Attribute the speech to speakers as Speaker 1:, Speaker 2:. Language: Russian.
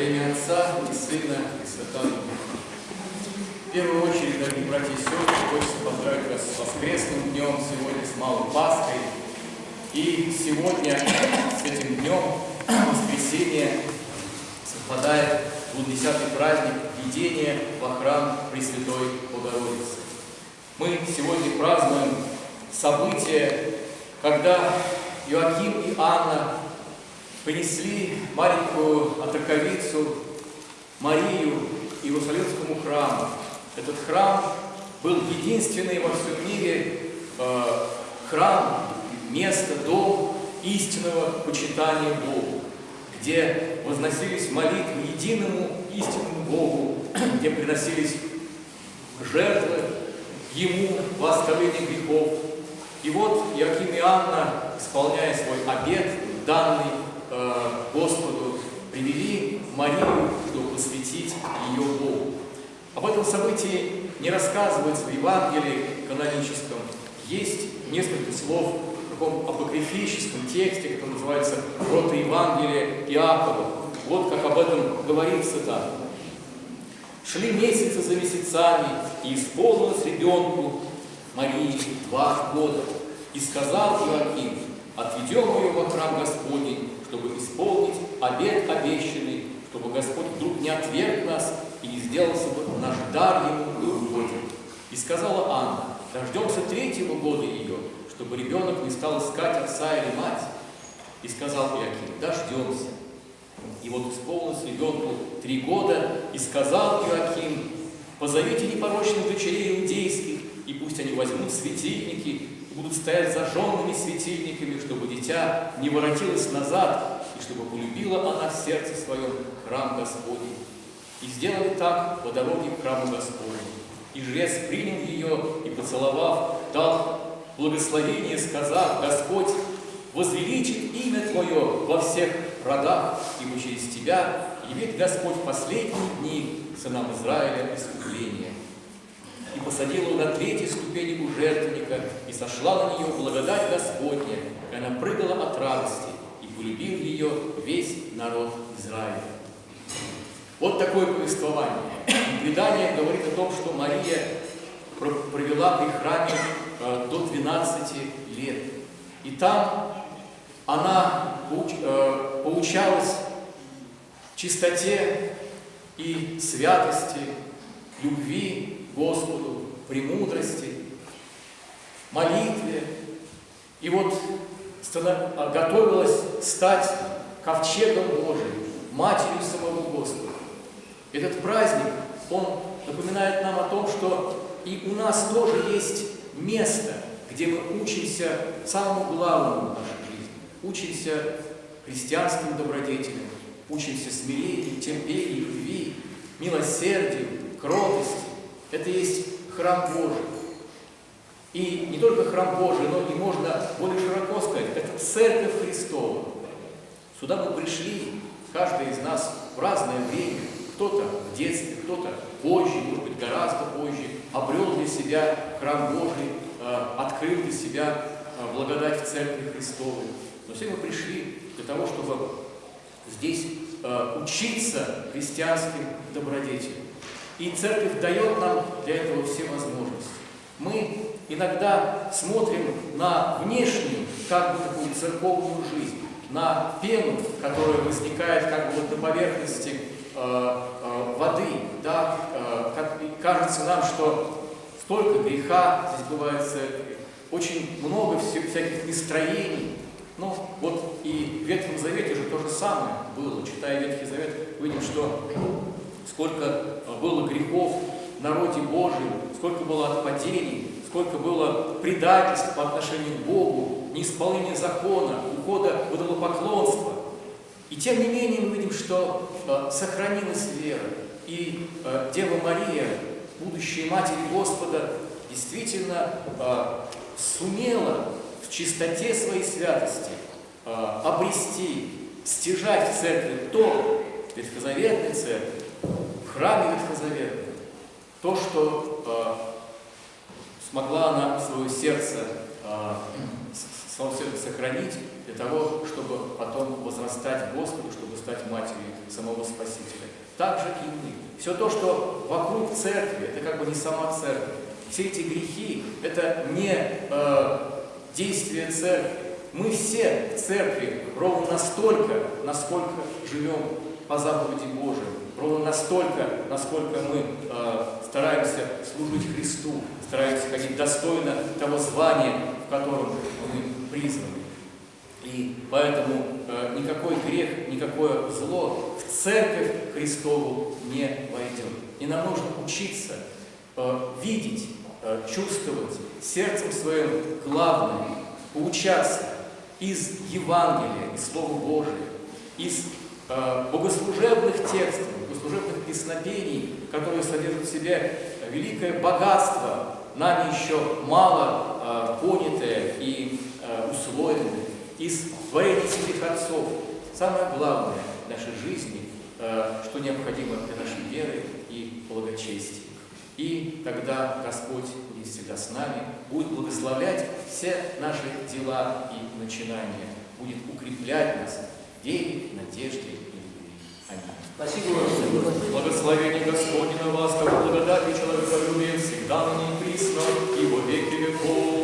Speaker 1: Сына и Святого Духа. В первую очередь, дорогие братья и сестры, хочется поздравить вас с воскресным днем, сегодня с Малой Пасхой. И сегодня с этим днем, воскресенье, совпадает 20 праздник введения во храм Пресвятой Богородицы. Мы сегодня празднуем событие, когда Иоаким и Анна принесли маленькую отраковицу Марию Иерусалимскому храму. Этот храм был единственный во всем мире э, храм, место, дом истинного почитания Богу, где возносились молитвы единому истинному Богу, где приносились жертвы Ему во оставление грехов. И вот Иоаким и Анна, исполняя свой обет, данный Марию, чтобы посвятить ее Богу. Об этом событии не рассказывается в Евангелии каноническом. Есть несколько слов в таком апокрифическом тексте, который называется Евангелие Иакова. Вот как об этом говорится там. Шли месяцы за месяцами, и исполнилось ребенку Марии два года. И сказал Иоаким, отведем ее во храм Господень, чтобы исполнить обет обещанный, чтобы Господь вдруг не отверг нас и не сделался бы наш дар Ему неугоден. И сказала Анна, дождемся третьего года ее, чтобы ребенок не стал искать отца или мать. И сказал Иаким, дождемся. И вот исполнилось ребенку три года, и сказал Иоаким, позовите непорочных дочерей иудейских, и пусть они возьмут светильники и будут стоять зажженными светильниками, чтобы дитя не воротилось назад, чтобы полюбила она в сердце своем храм Господень. И сделали так по дороге к храму Господню. И жрец принял ее и, поцеловав, дал благословение, сказав, Господь возвеличит имя Твое во всех родах, ибо через Тебя явит Господь в последние дни сынам Израиля искупление. И посадила его на третьей ступени у жертвенника, и сошла на нее благодать Господня, и она прыгала от радости, и полюбил ее весь народ Израиля. Вот такое повествование. Предание говорит о том, что Мария провела при храме э, до 12 лет. И там она э, поучалась чистоте и святости, любви Господу, премудрости, молитве. И вот готовилась стать ковчегом Божиим, матерью самого Господа. Этот праздник, он напоминает нам о том, что и у нас тоже есть место, где мы учимся самому главному в нашей жизни. Учимся христианским добродетелям, учимся смирению, терпению, любви, милосердию, кротости. Это есть храм Божий. И не только храм Божий, но и можно более широко церковь Христова. Сюда мы пришли, каждый из нас в разное время, кто-то в детстве, кто-то позже, может быть, гораздо позже, обрел для себя храм Божий, э, открыл для себя э, благодать в Церкви Христовой. Но все мы пришли для того, чтобы здесь э, учиться христианским добродетелям. И Церковь дает нам для этого все возможности. Иногда смотрим на внешнюю, как бы такую церковную жизнь, на пену, которая возникает как бы на поверхности Э, э, воды, да, э, как, кажется нам, что столько греха здесь бывает очень много всяких настроений. Ну, вот и в Ветхом Завете же то же самое было. Читая Ветхий Завет, видим, что сколько было грехов в народе Божьем, сколько было отпадений, сколько было предательств по отношению к Богу, неисполнения закона, ухода в идолопоклонство. И тем не менее мы видим, что э, сохранилась вера. И э, Дева Мария, будущая Матерь Господа, действительно э, сумела в чистоте своей святости э, обрести, стяжать в церкви то, Ветхозаветной церкви, в храме Ветхозаветном, то, что э, смогла она свое сердце Снова все это сохранить для того, чтобы потом возрастать Господу, чтобы стать матерью самого Спасителя. так же и мы. Все то, что вокруг церкви, это как бы не сама церковь. Все эти грехи – это не э, действие церкви. Мы все в церкви ровно настолько, насколько живем по заповеди Божией, ровно настолько, насколько мы э, стараемся служить Христу, стараемся ходить достойно того звания, в котором мы призваны. И поэтому э, никакой грех, никакое зло в церковь Христову не войдет. И нам нужно учиться э, видеть, э, чувствовать сердцем своим главное, поучаться из Евангелия, из Слова Божия, из э, богослужебных текстов, песнопений, которые содержат в себе великое богатство, нами еще мало э, понятое и э, усвоенное из творений святых отцов. Самое главное в нашей жизни, э, что необходимо для нашей веры и благочестия. И тогда Господь будет всегда с нами, будет благословлять все наши дела и начинания, будет укреплять нас в вере, надежде и любви. Аминь.
Speaker 2: Спасибо, Господи.
Speaker 1: Благословение Господне на вас, как благодать и человеколюбие всегда на ней присно и во веки веков.